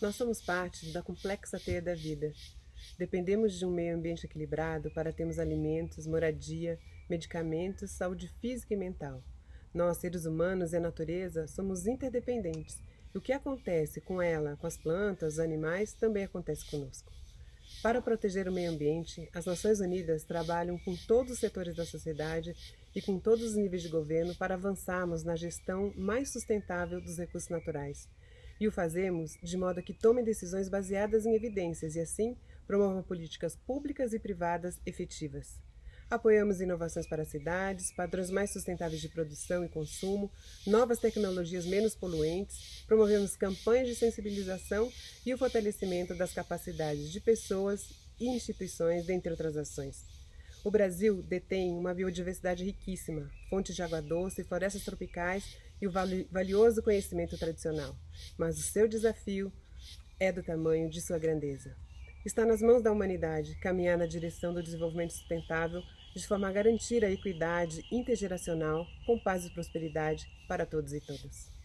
Nós somos parte da complexa teia da vida. Dependemos de um meio ambiente equilibrado para termos alimentos, moradia, medicamentos, saúde física e mental. Nós, seres humanos e a natureza, somos interdependentes. E o que acontece com ela, com as plantas, os animais, também acontece conosco. Para proteger o meio ambiente, as Nações Unidas trabalham com todos os setores da sociedade e com todos os níveis de governo para avançarmos na gestão mais sustentável dos recursos naturais e o fazemos de modo que tomem decisões baseadas em evidências e, assim, promovam políticas públicas e privadas efetivas. Apoiamos inovações para cidades, padrões mais sustentáveis de produção e consumo, novas tecnologias menos poluentes, promovemos campanhas de sensibilização e o fortalecimento das capacidades de pessoas e instituições, dentre outras ações. O Brasil detém uma biodiversidade riquíssima, fontes de água doce, florestas tropicais e o valioso conhecimento tradicional, mas o seu desafio é do tamanho de sua grandeza. Está nas mãos da humanidade caminhar na direção do desenvolvimento sustentável de forma a garantir a equidade intergeracional com paz e prosperidade para todos e todas.